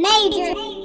Major. Major.